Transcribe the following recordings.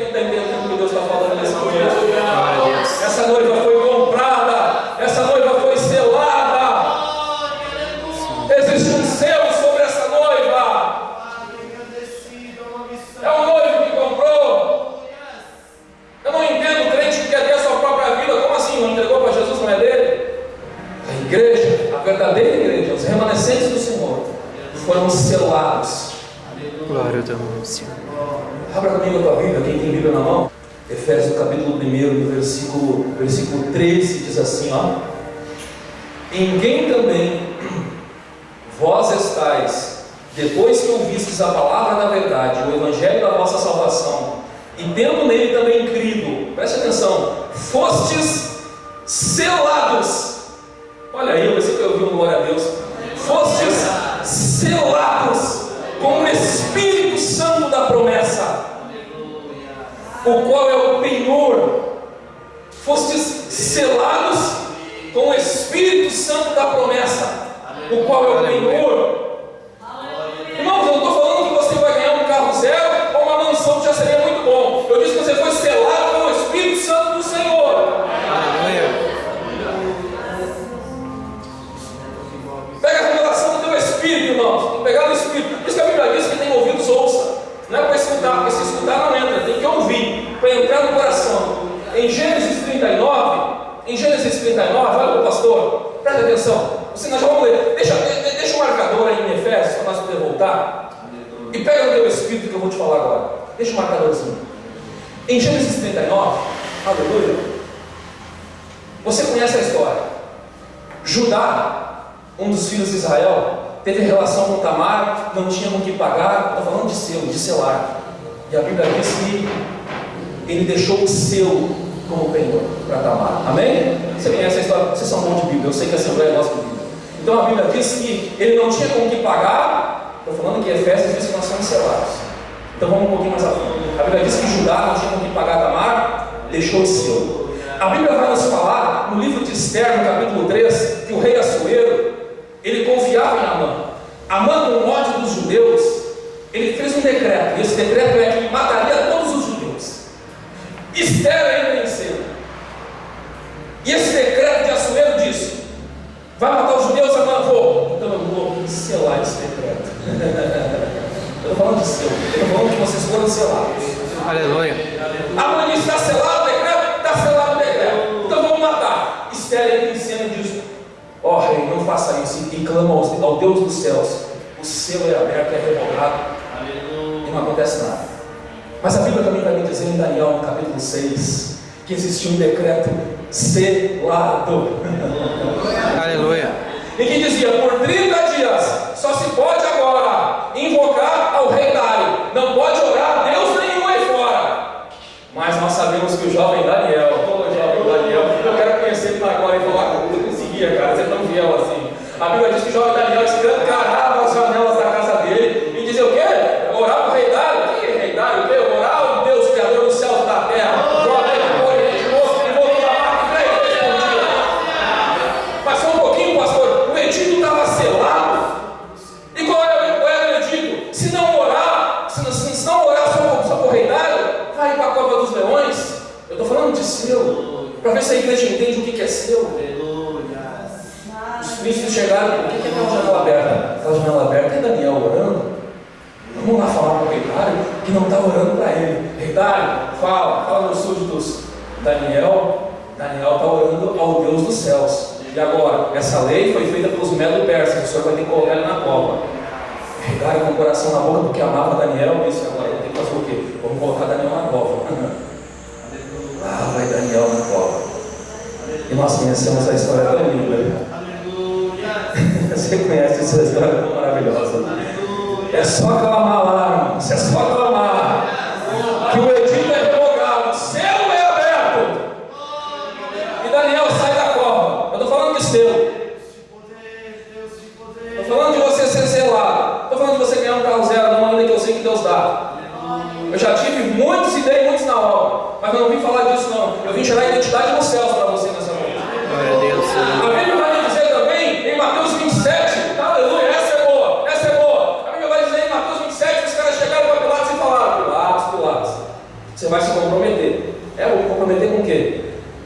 Quem está entendendo o que Deus está falando nesse momento? Glória a Deus. Essa noiva foi comprada, essa noiva foi selada. Existe um selo sobre essa noiva. É o noivo que comprou. Eu não entendo o crente que quer ter a sua própria vida. Como assim? Não entregou para Jesus, não é dele? A igreja, a verdadeira igreja, os remanescentes do Senhor, foram selados. Glória teu nome, Senhor. Abra comigo a tua Bíblia, quem tem Bíblia na mão. Efésios capítulo 1, no versículo, versículo 13, diz assim, ó. Em quem também vós estáis, depois que ouvistes a palavra da verdade, o evangelho da vossa salvação, e tendo nele também crido, preste atenção, fostes selados. Olha aí, pensei que eu ouvi um glória a Deus. Selados com o Espírito Santo da promessa, o qual é o. Podermos voltar. E pega no teu Espírito que eu vou te falar agora. Deixa o marcadorzinho. Em Gênesis 39, aleluia. Você conhece a história. Judá, um dos filhos de Israel, teve relação com Tamar, não tinha com o que pagar, estou falando de selo, de selar. E a Bíblia diz que ele deixou o selo como penhor para Tamar. Amém? Você conhece a história? Vocês são bons de Bíblia, eu sei que a Assembleia gosta de Bíblia. Então a Bíblia diz que ele não tinha com o que pagar, estou falando que Efésios diz que nós somos selados. Então vamos um pouquinho mais à frente. A Bíblia diz que Judá não tinha com o que pagar Tamar, deixou o selo. A Bíblia vai nos falar, no livro de Esther, no capítulo 3, que o rei Assuero, ele confiava em Amã. Amã, com ódio dos judeus, ele fez um decreto, e esse decreto é que mataria todos os judeus. Esther ainda venceu. E esse decreto de Assuero disse: Vai matar os estou falando de selo, eu estou falando que vocês foram selados. Aleluia. Amã disse: Está selado o decreto? Está selado o decreto. Então vamos matar. Esther entra em cena e diz: Ó rei, não faça isso. E clama ao, Deus dos céus. O selo é aberto, é revogado. E não acontece nada. Mas a Bíblia também vai me dizer em Daniel, no capítulo 6, que existia um decreto selado. Aleluia. E que dizia: por 30 dias só se pode agora invocar ao rei Dário, não pode orar Deus nenhum aí fora. Mas nós sabemos que o jovem Daniel, jovem Daniel, eu quero conhecer ele agora e falar com conseguia, cara, você é tão fiel assim. A Bíblia diz que o jovem Daniel estou falando de selo. Para ver se a igreja entende o que que é selo. Os príncipes chegaram. O que que é aquela janela aberta? Aquela janela aberta é Daniel orando. Vamos lá falar para o rei Dário que não está orando para ele. Rei Dário, fala, fala nos súditos. Daniel, Daniel está orando ao Deus dos céus. E agora, essa lei foi feita pelos medo-persas, o senhor vai ter que colocar ele na cova. Rei Dário com o coração na boca porque amava Daniel, disse agora tem que fazer o quê? Vamos colocar Daniel na cova. ah, vai Daniel na cova. E nós conhecemos a história tão linda. Você conhece essa história tão maravilhosa. É só clamar lá, irmãos. É só clamar. Que o edito é revogado, o céu é aberto. E Daniel sai da cova. Eu estou falando de selo. Estou falando de você ser selado. Estou falando de você ganhar um carro zero, não ainda que eu sei que Deus dá. Eu já tive muitos e dei muitos na obra. Mas eu não vim falar disso, não. Eu vim gerar identidade nos céus para você nessa noite. Glória a Deus. A Bíblia vai dizer também em Mateus 27, aleluia, essa é boa, essa é boa. A Bíblia vai dizer em Mateus 27 que os caras chegaram para Pilatos e falaram: Pilatos, Pilatos, Você vai se comprometer. É, vou me comprometer com o quê?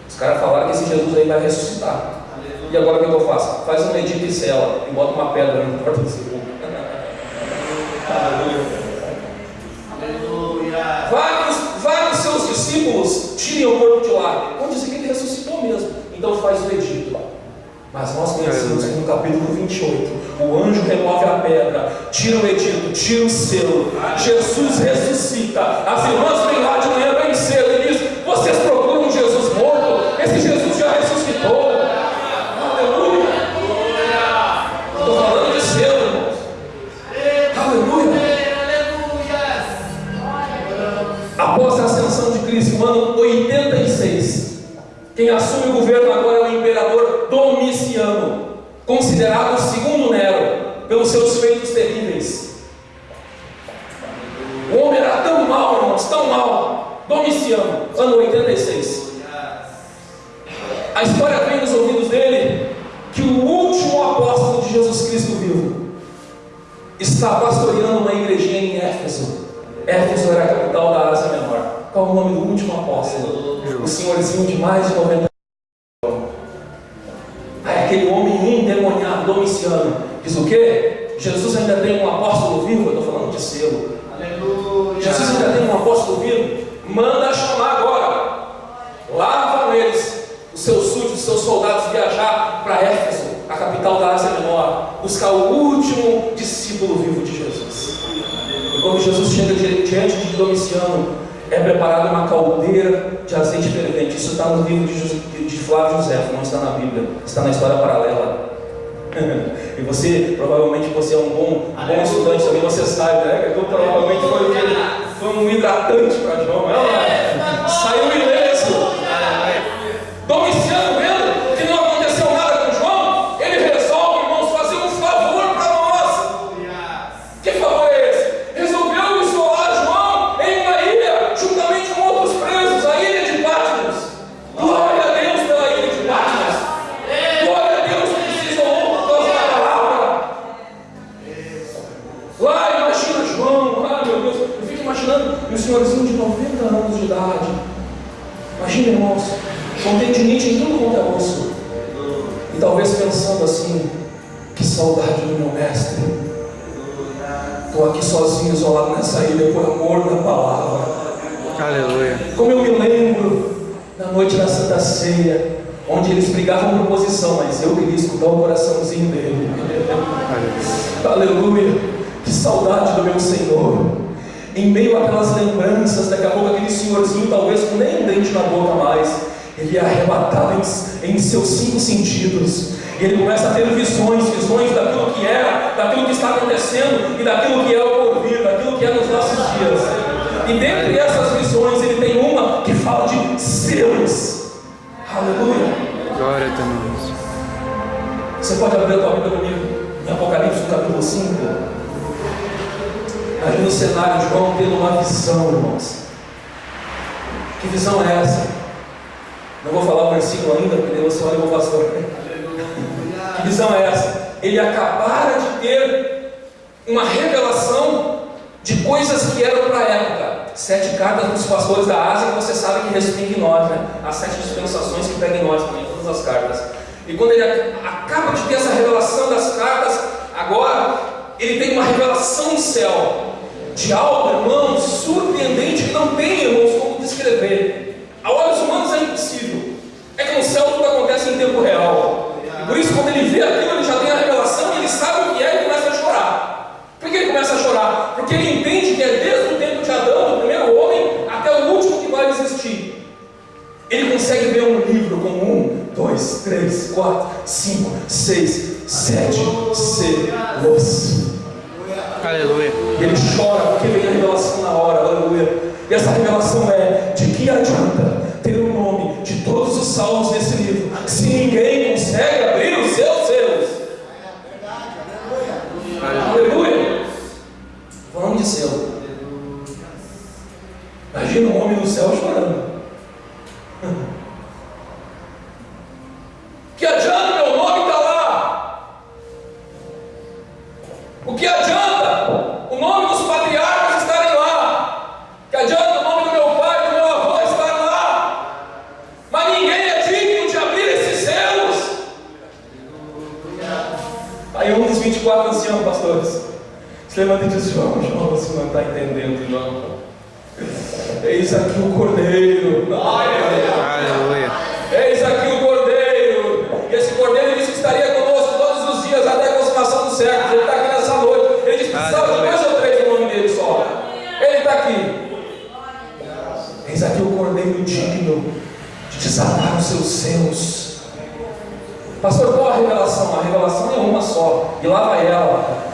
Os caras falaram que esse Jesus aí vai ressuscitar. E agora o que eu faço? Faz um edito e cela e bota uma pedra no porta do segundo. Vários, vários seus discípulos tirem o corpo de lá. Vão dizer que ele ressuscitou mesmo. Então faz o edito. Mas nós conhecemos que no capítulo 28, o anjo remove a pedra, tira o edito, tira o selo. Jesus ressuscita. As irmãs vêm lá de Após a ascensão de Cristo, no ano 86, quem assume o governo agora é o imperador Domiciano, considerado o segundo Nero, pelos seus feitos terríveis. O homem era tão mal, irmãos, tão mal. Domiciano, ano 86. A história vem nos ouvidos dele que o último apóstolo de Jesus Cristo vivo está pastoreando uma igrejinha em Éfeso. Éfeso era a capital da Ásia Menor. Qual o nome do último apóstolo? O senhorzinho de mais de 90 anos. Aí aquele homem endemoniado, Domiciano, diz o quê? Jesus ainda tem um apóstolo vivo? Eu estou falando de selo. Jesus ainda tem um apóstolo vivo? Manda chamar agora. Lá vão eles, os seus súditos, os seus soldados, viajar para Éfeso, a capital da Ásia Menor, buscar o último discípulo vivo de Jesus. Quando Jesus chega diante de Domiciano, é preparada uma caldeira de azeite fervente. Isso está no livro de, de Flávio José, não está na Bíblia, está na história paralela. e você, provavelmente, você é um bom, bom estudante também, você sabe, né? Que provavelmente foi, foi um hidratante para João, é? Aleluia. Como eu me lembro da noite da Santa Ceia, onde eles brigavam por posição, mas eu queria escutar o coraçãozinho dele. Aleluia. Aleluia! Que saudade do meu Senhor. Em meio àquelas lembranças, daqui a pouco aquele senhorzinho, talvez com nem um dente na boca mais, ele é arrebatado em, em seus cinco sentidos. E ele começa a ter visões, visões daquilo que era, daquilo que está acontecendo e daquilo que é o porvir, daquilo que é nos nossos dias. E dentre essas visões, ele tem uma que fala de selos. Aleluia! Glória a. Senhor. Você pode abrir a tua Bíblia comigo em Apocalipse, no capítulo 5. Imagina o cenário de João tendo uma visão, irmãos. Que visão é essa? Não vou falar o versículo ainda, porque você olha o pastor. Que visão é essa? Ele acabara de ter uma revelação de coisas que eram para a época. Sete cartas dos pastores da Ásia, que você sabe que em nós, né? As sete dispensações que pegam em nós também, todas as cartas. E quando ele acaba de ter essa revelação das cartas, agora ele tem uma revelação no céu de algo, irmãos, surpreendente que não tem, irmãos, como descrever. A olhos humanos é impossível. É que no céu tudo acontece em tempo real. E por isso, quando ele vê aquilo, ele já tem a revelação e ele sabe o que é e começa a chorar. Por que ele começa a chorar? Porque ele entende que é desde o tempo de Adão, do primeiro homem, até o último que vai existir. Ele consegue ver um livro com um, dois, três, quatro, cinco, seis, sete selos. Aleluia. E ele chora porque vem a revelação na hora, aleluia. E essa revelação é: de que adianta ter o nome de todos os salmos nesse não entendendo, João. Eis aqui o Cordeiro. Aleluia. Eis aqui o Cordeiro. E esse Cordeiro disse que estaria conosco todos os dias até a consumação dos séculos. Ele está aqui nessa noite. Ele disse que precisava de dois ou três no nome dele só. Ele está aqui. Eis aqui o Cordeiro digno de desatar os seus seus. Pastor, qual a revelação? A revelação é uma só. E lá vai ela.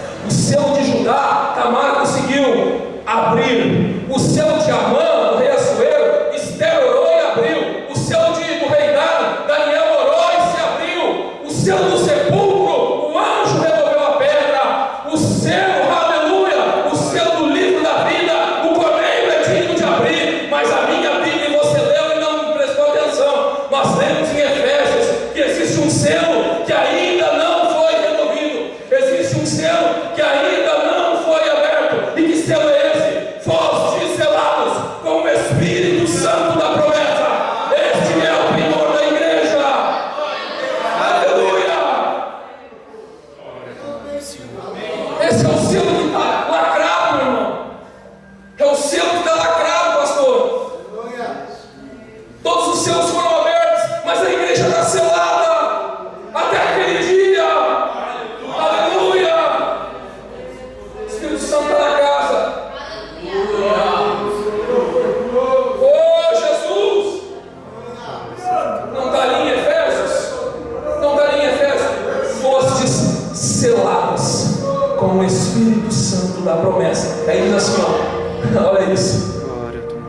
Com o Espírito Santo da promessa. Aí diz assim, ó. Olha isso.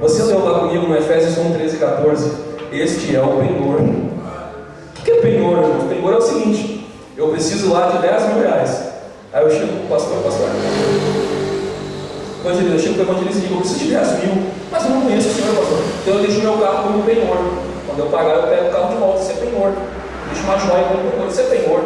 Você leu lá comigo no Efésios 1, 13 e 14. Este é o penhor. O que é penhor, irmão? Penhor é o seguinte: eu preciso lá de 10 mil reais. Aí eu chego para o pastor, pastor. Evangelista, eu chego para o evangelista e digo: eu preciso de 10 mil, mas eu não conheço o senhor, pastor. Então eu deixo meu carro como penhor. Quando eu pagar, eu pego o carro de volta. Isso é penhor. Deixo uma joia como penhor. Isso é penhor.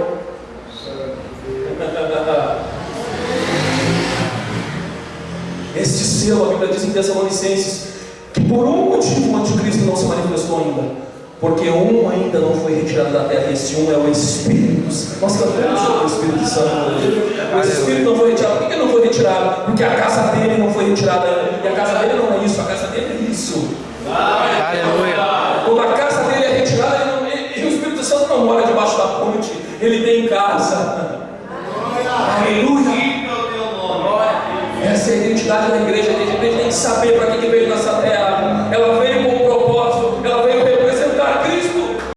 Este selo, a Bíblia diz em Tessalonicenses, que por um motivo o anticristo não se manifestou ainda. Porque um ainda não foi retirado da terra, esse um é o Espírito Santo. Nós cantamos sobre o Espírito Santo. O Espírito não foi retirado. Por que não foi retirado? Porque a casa dele não foi retirada ainda. E a casa dele não é isso, a casa dele é isso. Aleluia. Quando a casa dele é retirada, ele não- ele- e o Espírito Santo não mora debaixo da ponte, ele tem casa. Aleluia. A identidade da igreja. A igreja tem que saber para quem que veio nessa terra. É Ela veio